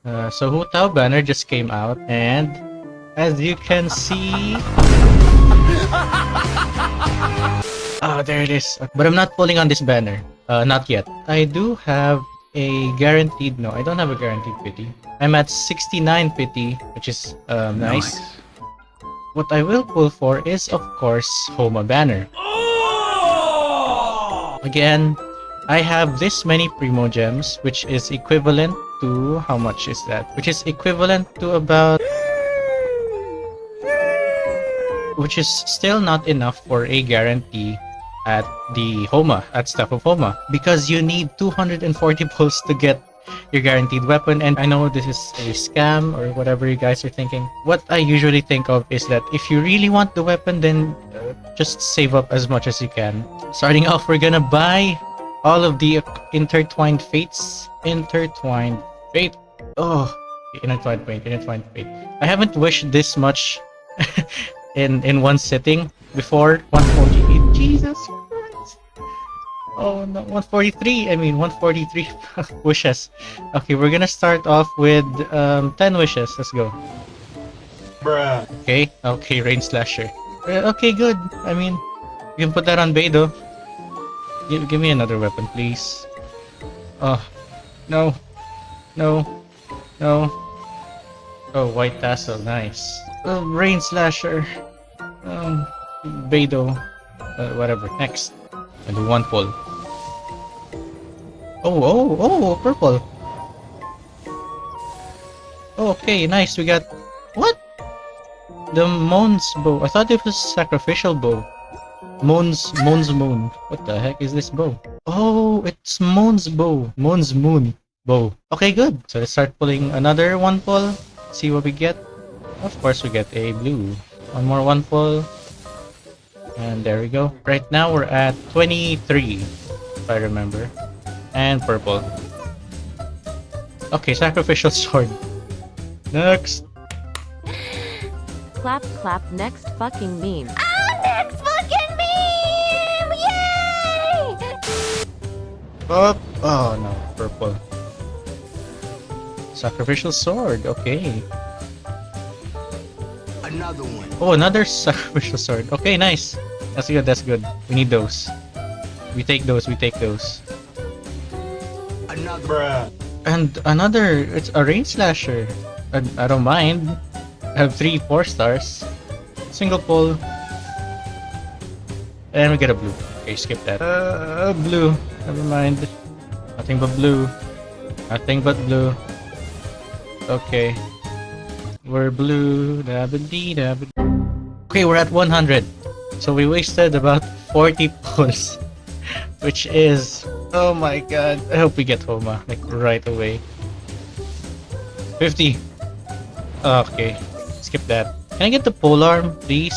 Uh, so Hu Tao banner just came out, and as you can see, oh there it is. But I'm not pulling on this banner. Uh, not yet. I do have a guaranteed. No, I don't have a guaranteed pity. I'm at 69 pity, which is um, nice. What I will pull for is, of course, Homa banner. Again, I have this many Primogems, which is equivalent to... How much is that? Which is equivalent to about... Which is still not enough for a guarantee at the Homa, at Staff of Homa. Because you need 240 pulls to get your guaranteed weapon and I know this is a scam or whatever you guys are thinking. What I usually think of is that if you really want the weapon then uh, just save up as much as you can. Starting off we're gonna buy all of the intertwined fates. Intertwined fate. Oh, intertwined fate, intertwined fate. I haven't wished this much in in one sitting before 148. Jesus Christ. Oh no, 143. I mean 143 wishes. Okay, we're gonna start off with um 10 wishes. Let's go. Bruh. Okay, okay, rain slasher. Uh, okay, good. I mean, you can put that on Beidou. Give, give me another weapon, please. Oh, no, no, no. Oh, white tassel, nice. Oh, rain slasher. Um, Beidou. Uh, whatever. Next, I do one pull. Oh, oh, oh, purple. Okay, nice. We got what? The Moon's bow. I thought it was sacrificial bow. Moon's Moon's moon. What the heck is this bow? Oh, it's Moon's bow. Moon's moon bow. Okay, good. So let's start pulling another one pull. See what we get. Of course, we get a blue. One more one pull. And there we go. Right now we're at 23, if I remember. And purple. Okay, sacrificial sword. Next. Clap clap next fucking meme. Oh, next fucking meme! Yay! Up. Oh no, purple. Sacrificial sword. Okay. Another one. Oh, another sacrificial sword. Okay, nice. That's good. That's good. We need those. We take those. We take those. Another. Bruh. And another. It's a rain slasher. I, I don't mind. I have three four stars. Single pull. And we get a blue. Okay, skip that. Uh, blue. Never mind. Nothing but blue. Nothing but blue. Okay. We're blue. Okay, we're at 100. So we wasted about 40 pulls. Which is... Oh my god. I hope we get Homa. Uh, like, right away. 50. Okay. Skip that. Can I get the polearm, please?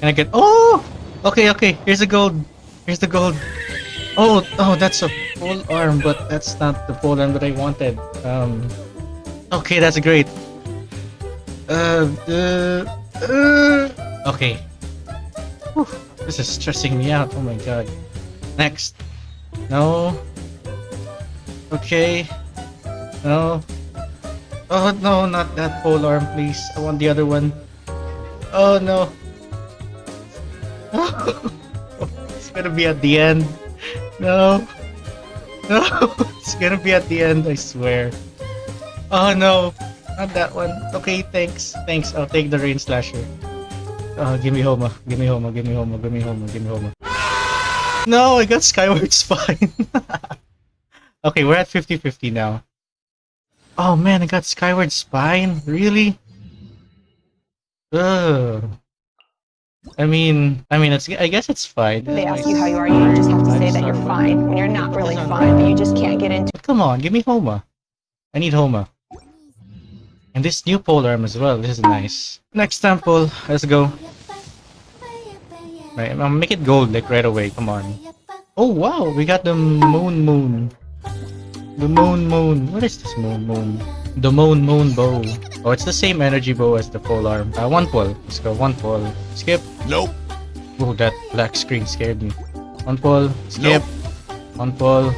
Can I get... Oh! Okay, okay. Here's the gold. Here's the gold. Oh, oh, that's a polearm, but that's not the polearm that I wanted. Um... Okay, that's great. Uh, uh, uh, okay. Whew, this is stressing me out. Oh my god. Next. No. Okay. No. Oh no, not that pole arm, please. I want the other one. Oh no. it's gonna be at the end. No. No, it's gonna be at the end, I swear. Oh no, not that one. Okay, thanks. Thanks, I'll take the rain slasher. Uh, give me Homa. Give me Homa. Give me Homa. Give me Homa. Give me Homa. No, I got Skyward Spine. okay, we're at 50-50 now. Oh man, I got Skyward Spine? Really? Ugh. I mean, I mean, it's. I guess it's fine. They ask you how you are, you just have to say that you're fine when you're not really fine, but you just can't get into come on, give me Homa. I need Homa. And this new pole arm as well. This is nice. Next temple, Let's go. Right, I'll make it gold like right away. Come on. Oh wow, we got the moon moon. The moon moon. What is this moon moon? The moon moon bow. Oh, it's the same energy bow as the polearm. Uh, one pull. Let's go. One pull. Skip. Nope. Oh, that black screen scared me. One pull. Skip. One pull.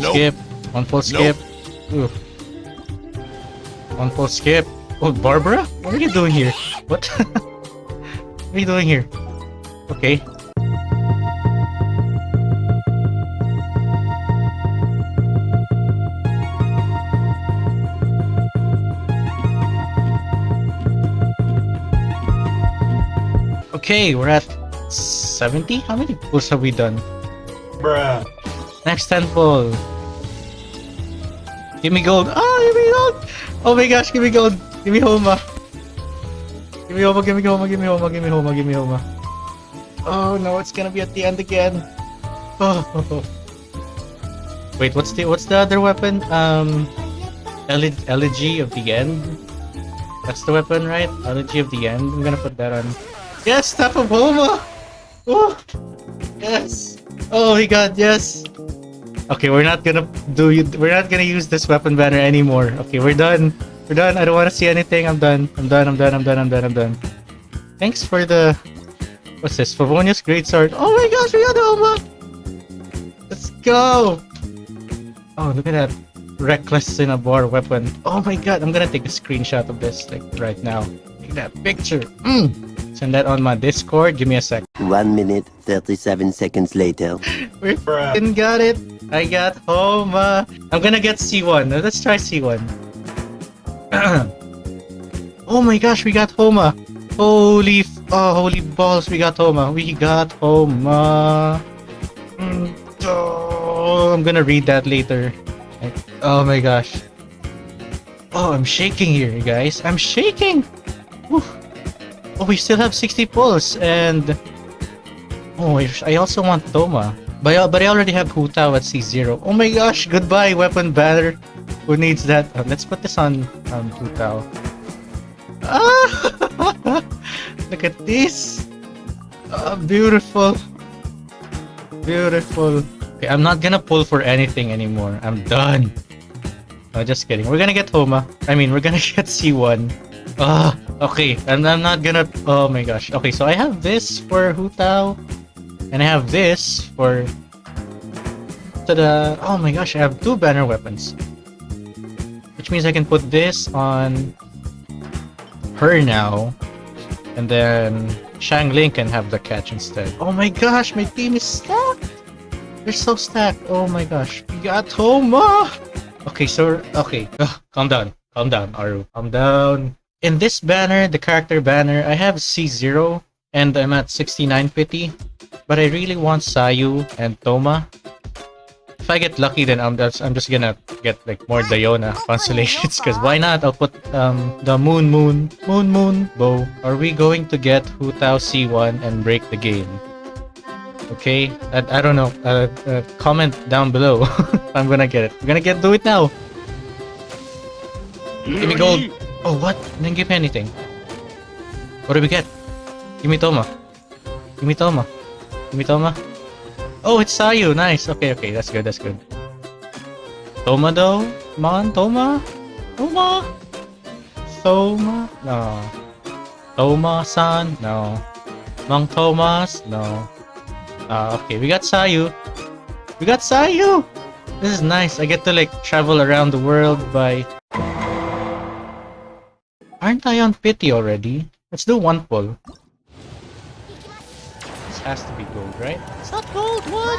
Nope. Skip. One full skip. Ooh. One full skip. Oh, Barbara? What are you doing here? What? what are you doing here? Okay. Okay, we're at 70? How many pulls have we done? Bruh. Next 10 pull. Give me gold. Oh, give me gold. Oh my gosh, give me gold. Give me Homa. Give me Homa, give me Homa, give me Homa, give me Homa, give me Homa. Oh no, it's gonna be at the end again. Oh. Wait, what's the what's the other weapon? Um, Ele- Elegy of the End. That's the weapon, right? Elegy of the End. I'm gonna put that on. Yes, Staff of Homa. Oh, yes. Oh my God, yes. Okay, we're not gonna do. We're not gonna use this weapon banner anymore. Okay, we're done. We're done. I don't want to see anything. I'm done. I'm done. I'm done. I'm done. I'm done. I'm done. Thanks for the. What's this? Favonius Greatsword. Oh my gosh, we got Homa. Let's go. Oh, look at that reckless Cinnabar weapon. Oh my god, I'm gonna take a screenshot of this like right now. Look at that picture. Mm. Send that on my Discord. Give me a sec. One minute, 37 seconds later. We fucking got it. I got Homa. I'm gonna get C1. Let's try C1. oh my gosh, we got Homa. Holy, oh, holy balls, we got Homa. We got Homa. Mm, Oh, I'm gonna read that later. Like, Oh my gosh. Oh, I'm shaking here, you guys. I'm shaking. Whew. Oh, we still have 60 pulls and Oh, I also want Thoma. But I, but I already have Hu Tao at C0. Oh my gosh, goodbye, weapon banner. Who needs that? Uh, let's put this on um, Hu Tao. Ah! Look at this. Ah, beautiful. Beautiful. Okay, I'm not gonna pull for anything anymore. I'm done. No, just kidding. We're gonna get Homa. I mean, we're gonna get C1. Ah, okay. I'm, I'm not gonna. Oh my gosh. Okay, so I have this for Hu Tao. And I have this for the oh my gosh, I have two banner weapons. Which means I can put this on her now. And then Xiangling can have the catch instead. Oh my gosh, my team is stacked! They're so stacked. Oh my gosh. We got Homa! Okay, so okay. Ugh, calm down. Calm down, Aru. Calm down. In this banner, the character banner, I have C0 and I'm at 6950. But I really want Sayu and Thoma. If I get lucky, then I'm just, I'm just gonna get like more Diona constellations. Cause why not? I'll put um the Moon Moon Moon Moon bow. Are we going to get Hu Tao C1 and break the game? Okay, I, I don't know. Uh, uh, comment down below. I'm gonna get it. I'm gonna get do it now. Give me gold. Oh what? Didn't give me anything. What do we get? Give me Thoma. Give me Thoma. Give me Thoma. Oh, it's Sayu. Nice. Okay, okay. That's good. That's good. Thoma though? Come on, Thoma. Thoma. Thoma. No. Thoma-san. No. Mang Thomas. No. Ah, okay. We got Sayu. We got Sayu. This is nice. I get to like travel around the world by. Aren't I on pity already? Let's do one pull. This has to be gold, right? It's not gold, what?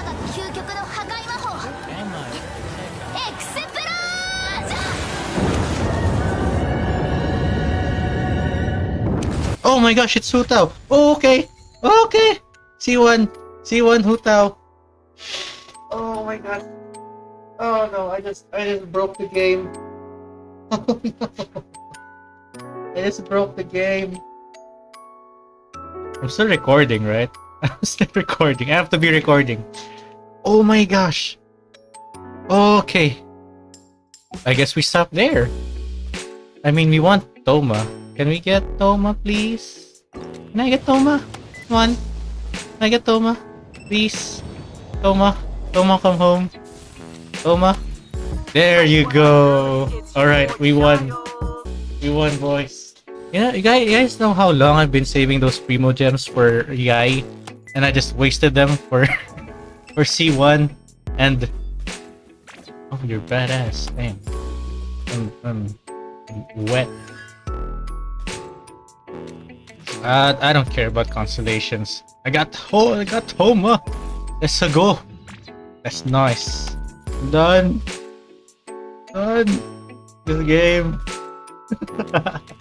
Oh my gosh, it's Hu Tao! Oh, okay! Okay! C1! C1 Hu Tao! Oh my god. Oh no, I just I just broke the game. Oh no. I just broke the game. I'm still recording, right? I'm still recording. I have to be recording. Oh my gosh. Okay. I guess we stop there. I mean, we want Thoma. Can we get Thoma, please? Can I get Thoma? Come on. Can I get Thoma? Please. Thoma. Thoma, come home. Thoma. There you go. Alright, we won. We won, boys. Know, you guys, you guys know how long I've been saving those Primogems for Yae, and I just wasted them for for C1, and Oh, you're badass. Damn. I'm, I'm wet. Uh, I don't care about constellations. I got ho I got Homa. Let's go. That's nice. Done. Done. This game.